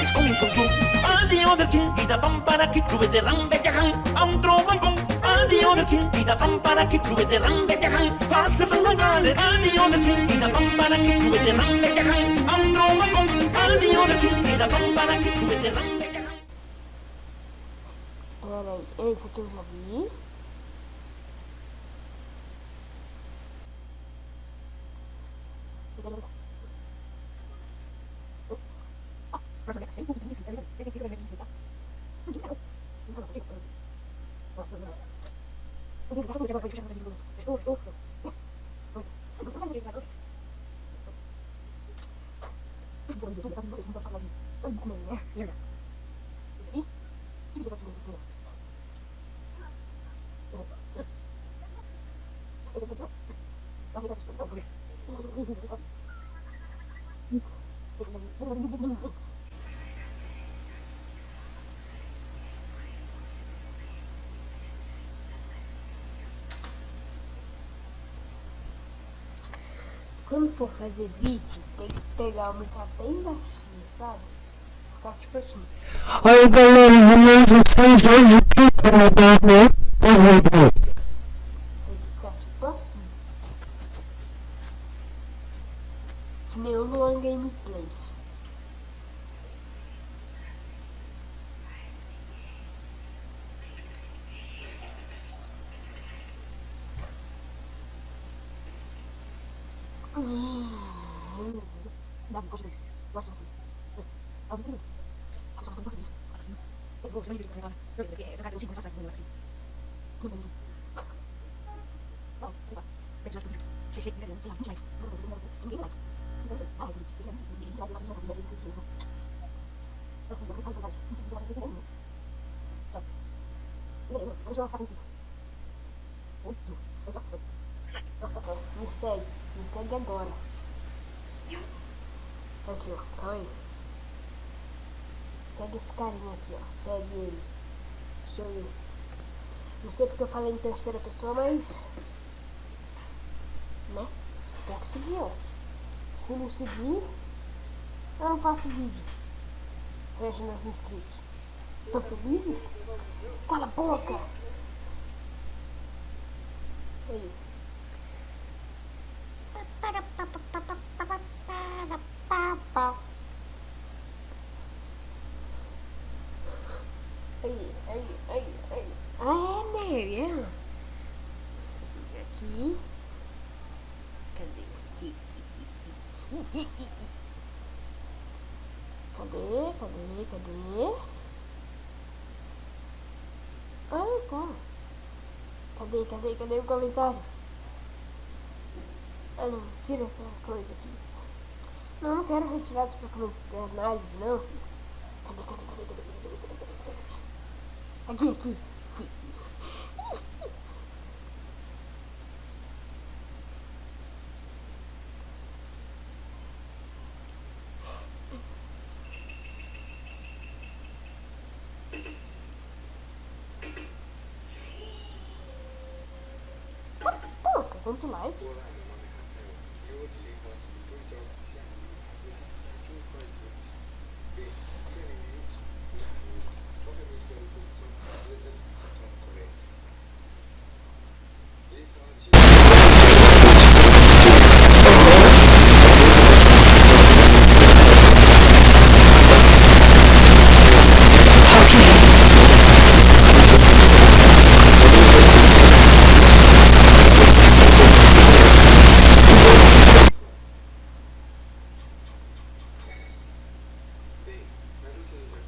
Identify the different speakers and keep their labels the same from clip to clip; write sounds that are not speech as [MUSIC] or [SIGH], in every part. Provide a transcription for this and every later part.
Speaker 1: fish coming for you. And the other king did a pampara the ram bejahan. I'm throwing gong. And the other king did a pampara kid with the ram bejahan. Faster than the galley. And the other king did a pampara kid with the ram bejahan. I'm throwing gong. And the other king did a pampara kid with the ram
Speaker 2: bejahan. Alright, esse. Thank you. Más o menos, ¿sí? Y discusiones, các khu Thank you. Quando for fazer vídeo, tem que pegar o microfone bem baixinho, sabe? Ficar tipo assim.
Speaker 3: Aí galera, beleza? Vocês hoje aqui para mudar meu vídeo.
Speaker 2: Tem que ficar tipo assim. Que nem o Luan Gameplays. Dá pra fazer isso. Gosto assim. Ah, não tem. Ah, só falta um isso. Assim. Eu vou, se eu não carregar. Eu quero carregar o 5 só sai com assim. Não, não, não. Não vai. Pega já tudo. Se você quer, não sei lá, não mais. Não, não, não, não, ninguém vai. Não sei. Ah, eu queria, ninguém vai lá, não, não, não, não, não, não. Eu vou fazer mais. Não sei se vai fazer não. Tá. Vamos jogar fácil assim. Oito. Me segue, me segue agora. Aqui, ó, calma aí. Segue esse carinha aqui, ó. Segue ele. Sou eu. Não sei porque eu falei em terceira pessoa, mas. Né? Tem que seguir, ó. Se não seguir, eu não faço vídeo. Veja meus inscritos. Estão felizes? Cala a boca! Aí aí, aí, aí. Ah, é, né? É. Aqui. Cadê? Cadê? Cadê? Cadê? Ah, tá. Cadê? Cadê? Cadê o comentário? Ah, não. Tira essa coisa aqui. Não, não quero retirar isso pra análise, não. Cadê? Cadê? Cadê? Cadê? Cadê? Cadê? Cadê? Aqui, aqui. Don't like?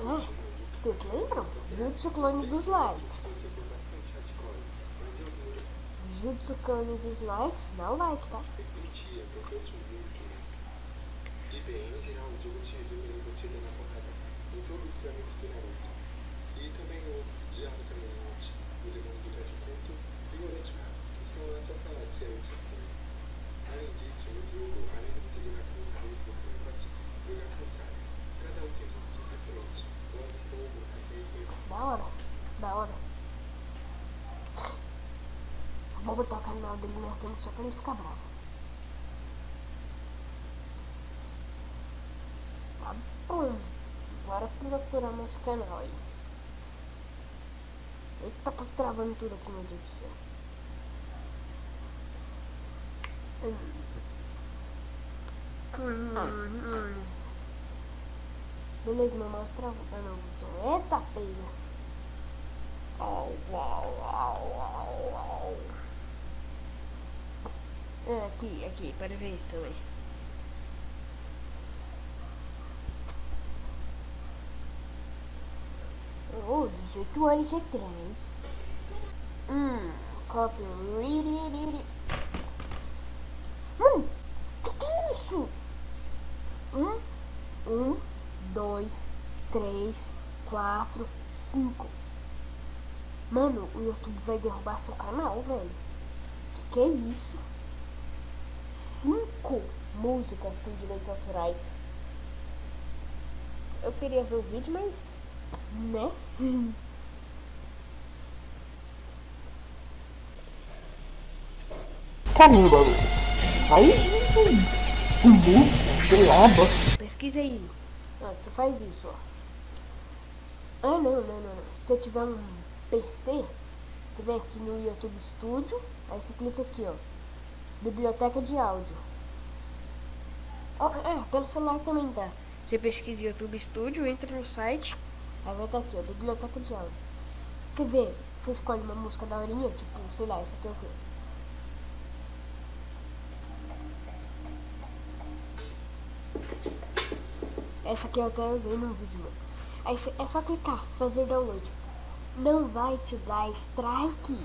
Speaker 2: Vocês lembram? Jutsu clone dos likes. Jutsu clone dos likes, dá o like, tá?
Speaker 4: E bem, em geral, o jogo tinha dúvida no batida na porrada em todo o trâmite do Naruto. E também o diabo também antes, o demônio do Tete Culto e o Orochimaru, que são essa falar de ser também. Além disso, o jogo, além de você jogar com o Naruto, você pode jogar com o Sasuke. Cada um tem um objetivo diferente. Lance fogo, acerto,
Speaker 2: Da hora, da hora. Vou botar o canal dele tempo só pra ele ficar bravo. Tá bom. Agora para procurar nosso canal aí. Eita, tá travando tudo aqui, meu Deus do céu. Beleza, meu mouse travou. Ah. Eita, pega. Au, au, au, au, au. É, aqui, aqui, para ver isso também. Oh, 18 anos atrás. Hum, copy. Mano, que que é isso? Um, um, dois, três, quatro, cinco. Mano, o YouTube vai derrubar seu canal, velho. Que que é isso? Cinco músicas com direitos autorais. Eu queria ver o vídeo, mas... Né? [LAUGHS]
Speaker 3: Caramba, aí com música, sei lá.
Speaker 2: Pesquisa aí. Ah, você faz isso, ó. Ah, não, não, não, não. Se você tiver um PC, você vem aqui no YouTube Studio, aí você clica aqui, ó. Biblioteca de áudio. Ó, é, pelo celular também dá. Você pesquisa YouTube Studio, entra no site, aí vai estar aqui, ó, Biblioteca de áudio. Você vê, você escolhe uma música da horinha, tipo, sei lá, essa aqui é o quê? Essa aqui eu até usei no vídeo, mano. Aí cê- é só clicar, fazer download. Não vai te dar strike.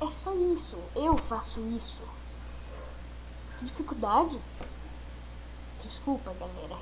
Speaker 2: É só isso. Eu faço isso. Dificuldade? Desculpa, galera.